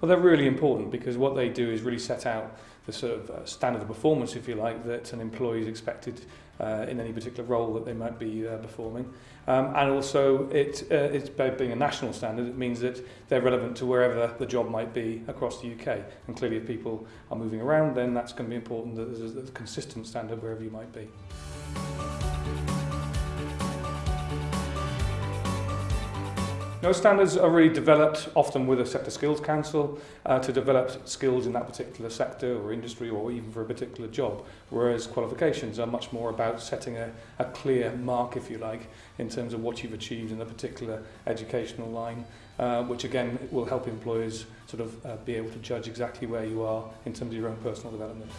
Well, they're really important because what they do is really set out the sort of uh, standard of performance, if you like, that an employee is expected uh, in any particular role that they might be uh, performing. Um, and also, it, uh, it's by being a national standard, it means that they're relevant to wherever the job might be across the UK. And clearly, if people are moving around, then that's going to be important that there's a consistent standard wherever you might be. Those standards are really developed often with a sector skills council uh, to develop skills in that particular sector or industry or even for a particular job, whereas qualifications are much more about setting a, a clear mark, if you like, in terms of what you've achieved in a particular educational line, uh, which again will help employers sort of uh, be able to judge exactly where you are in terms of your own personal development.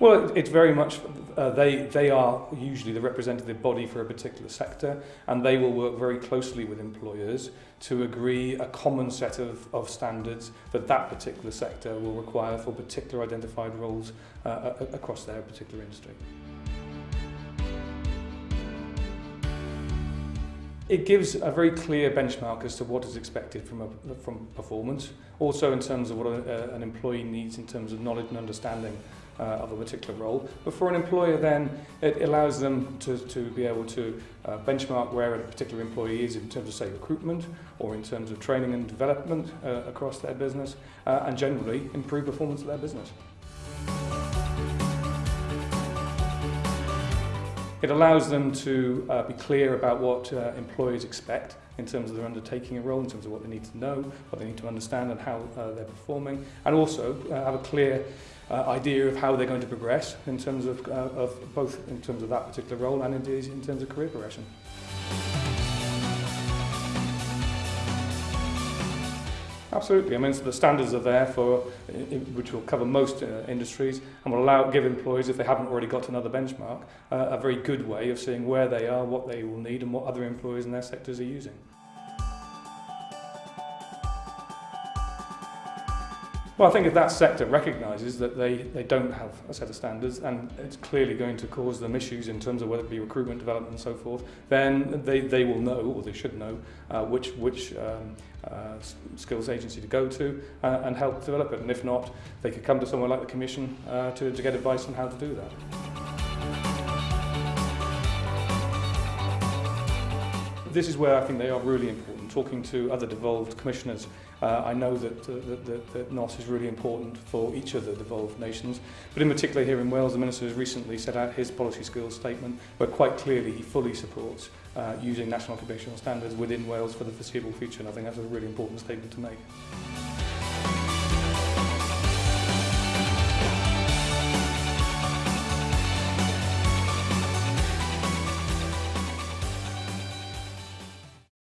Well, it's very much, uh, they, they are usually the representative body for a particular sector, and they will work very closely with employers to agree a common set of, of standards that that particular sector will require for particular identified roles uh, across their particular industry. It gives a very clear benchmark as to what is expected from, a, from performance, also in terms of what a, an employee needs in terms of knowledge and understanding uh, of a particular role. But for an employer then, it allows them to, to be able to uh, benchmark where a particular employee is in terms of, say, recruitment or in terms of training and development uh, across their business uh, and generally improve performance of their business. It allows them to uh, be clear about what uh, employees expect in terms of their undertaking a role, in terms of what they need to know, what they need to understand and how uh, they're performing, and also uh, have a clear uh, idea of how they're going to progress in terms of, uh, of both in terms of that particular role and indeed in terms of career progression. Absolutely. I mean, so the standards are there for, which will cover most uh, industries and will allow, give employees, if they haven't already got another benchmark, uh, a very good way of seeing where they are, what they will need and what other employers in their sectors are using. Well, I think if that sector recognises that they, they don't have a set of standards and it's clearly going to cause them issues in terms of whether it be recruitment, development and so forth, then they, they will know, or they should know, uh, which, which um, uh, skills agency to go to uh, and help develop it. And if not, they could come to somewhere like the Commission uh, to, to get advice on how to do that. This is where I think they are really important talking to other devolved commissioners, uh, I know that, uh, that, that, that NOS is really important for each of the devolved nations. But in particular here in Wales, the Minister has recently set out his policy skills statement where quite clearly he fully supports uh, using national occupational standards within Wales for the foreseeable future. And I think that's a really important statement to make.